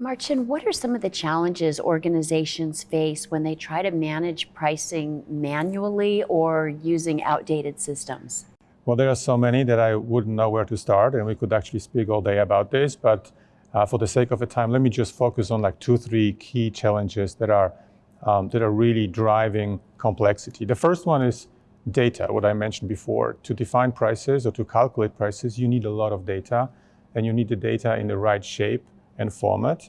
Marcin, what are some of the challenges organizations face when they try to manage pricing manually or using outdated systems? Well, there are so many that I wouldn't know where to start, and we could actually speak all day about this. But uh, for the sake of the time, let me just focus on like two, three key challenges that are um, that are really driving complexity. The first one is data, what I mentioned before. To define prices or to calculate prices, you need a lot of data, and you need the data in the right shape and format.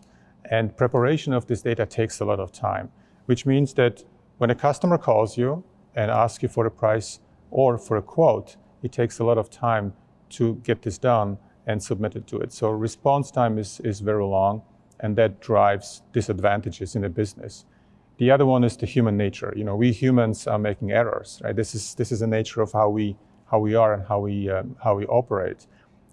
And preparation of this data takes a lot of time, which means that when a customer calls you and asks you for a price or for a quote, it takes a lot of time to get this done and submit it to it. So response time is, is very long, and that drives disadvantages in the business. The other one is the human nature. You know, we humans are making errors, right? This is this is the nature of how we how we are and how we um, how we operate,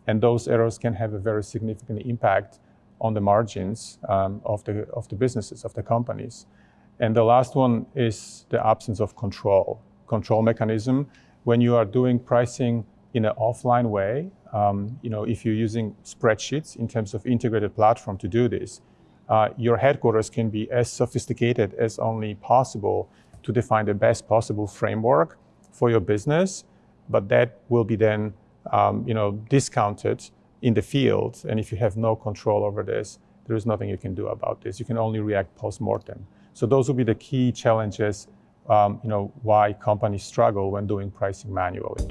and those errors can have a very significant impact on the margins um, of the of the businesses of the companies. And the last one is the absence of control control mechanism. When you are doing pricing in an offline way, um, you know, if you're using spreadsheets in terms of integrated platform to do this, uh, your headquarters can be as sophisticated as only possible to define the best possible framework for your business, but that will be then um, you know, discounted in the field. And if you have no control over this, there is nothing you can do about this. You can only react post-mortem. So those will be the key challenges um, you know, why companies struggle when doing pricing manually.